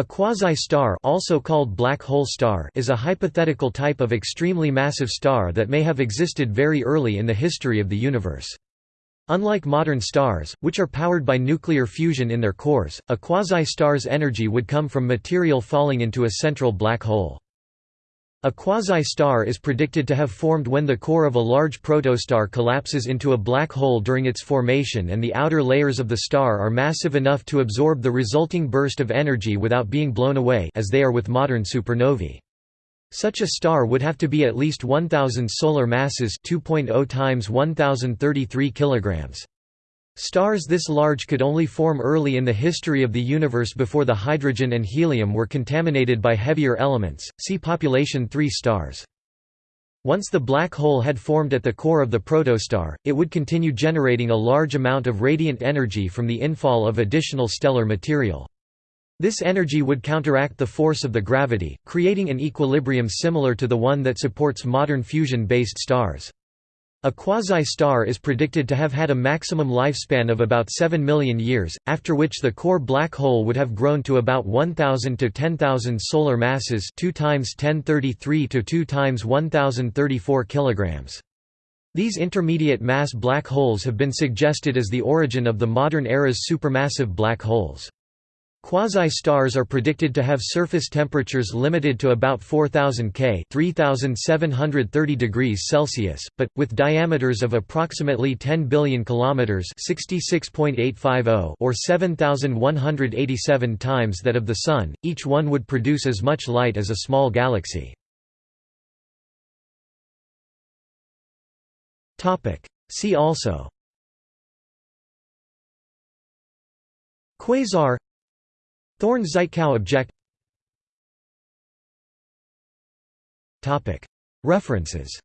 A quasi-star also called black hole star is a hypothetical type of extremely massive star that may have existed very early in the history of the universe. Unlike modern stars, which are powered by nuclear fusion in their cores, a quasi-star's energy would come from material falling into a central black hole. A quasi-star is predicted to have formed when the core of a large protostar collapses into a black hole during its formation and the outer layers of the star are massive enough to absorb the resulting burst of energy without being blown away as they are with modern supernovae. Such a star would have to be at least 1000 solar masses 2.0 times 1033 kilograms. Stars this large could only form early in the history of the universe before the hydrogen and helium were contaminated by heavier elements. See population 3 stars. Once the black hole had formed at the core of the protostar, it would continue generating a large amount of radiant energy from the infall of additional stellar material. This energy would counteract the force of the gravity, creating an equilibrium similar to the one that supports modern fusion-based stars. A quasi-star is predicted to have had a maximum lifespan of about 7 million years, after which the core black hole would have grown to about 1000 to 10,000 solar masses 2 times 1033 to 2 times 1034 kilograms. These intermediate mass black holes have been suggested as the origin of the modern era's supermassive black holes. Quasi-stars are predicted to have surface temperatures limited to about 4000 K (3730 degrees Celsius), but with diameters of approximately 10 billion kilometers (66.850) or 7187 times that of the sun. Each one would produce as much light as a small galaxy. See also Quasar Thorne-Żytkow object. References